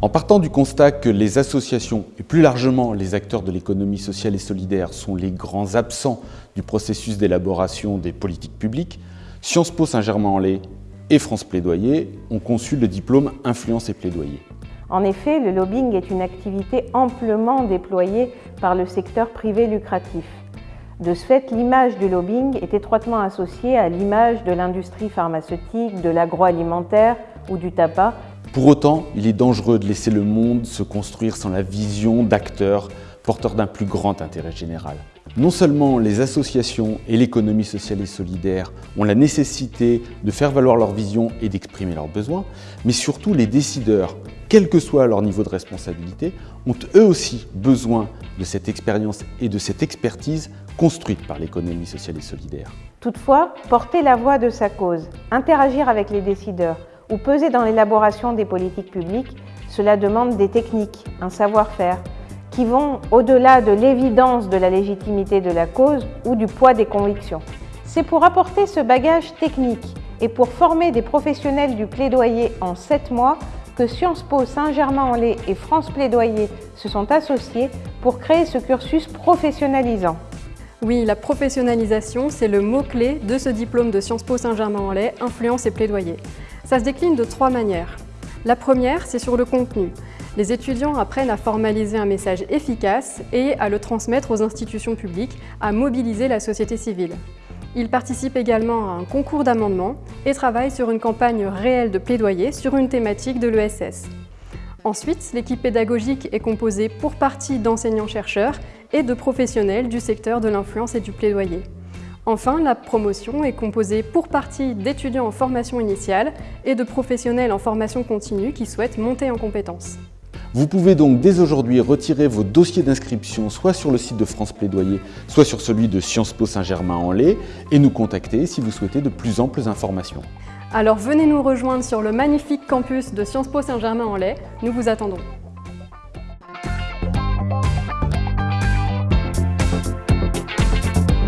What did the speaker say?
En partant du constat que les associations et plus largement les acteurs de l'économie sociale et solidaire sont les grands absents du processus d'élaboration des politiques publiques, Sciences Po Saint-Germain-en-Laye et France Plaidoyer ont conçu le diplôme Influence et Plaidoyer. En effet, le lobbying est une activité amplement déployée par le secteur privé lucratif. De ce fait, l'image du lobbying est étroitement associée à l'image de l'industrie pharmaceutique, de l'agroalimentaire ou du tabac, pour autant, il est dangereux de laisser le monde se construire sans la vision d'acteurs porteurs d'un plus grand intérêt général. Non seulement les associations et l'économie sociale et solidaire ont la nécessité de faire valoir leur vision et d'exprimer leurs besoins, mais surtout les décideurs, quel que soit leur niveau de responsabilité, ont eux aussi besoin de cette expérience et de cette expertise construite par l'économie sociale et solidaire. Toutefois, porter la voix de sa cause, interagir avec les décideurs, ou peser dans l'élaboration des politiques publiques, cela demande des techniques, un savoir-faire, qui vont au-delà de l'évidence de la légitimité de la cause ou du poids des convictions. C'est pour apporter ce bagage technique et pour former des professionnels du plaidoyer en sept mois que Sciences Po Saint-Germain-en-Laye et France Plaidoyer se sont associés pour créer ce cursus professionnalisant. Oui, la professionnalisation, c'est le mot-clé de ce diplôme de Sciences Po Saint-Germain-en-Laye, Influence et Plaidoyer. Ça se décline de trois manières. La première, c'est sur le contenu. Les étudiants apprennent à formaliser un message efficace et à le transmettre aux institutions publiques, à mobiliser la société civile. Ils participent également à un concours d'amendement et travaillent sur une campagne réelle de plaidoyer sur une thématique de l'ESS. Ensuite, l'équipe pédagogique est composée pour partie d'enseignants-chercheurs et de professionnels du secteur de l'influence et du plaidoyer. Enfin, la promotion est composée pour partie d'étudiants en formation initiale et de professionnels en formation continue qui souhaitent monter en compétences. Vous pouvez donc dès aujourd'hui retirer vos dossiers d'inscription soit sur le site de France Plaidoyer, soit sur celui de Sciences Po Saint-Germain-en-Laye et nous contacter si vous souhaitez de plus amples informations. Alors venez nous rejoindre sur le magnifique campus de Sciences Po Saint-Germain-en-Laye, nous vous attendons.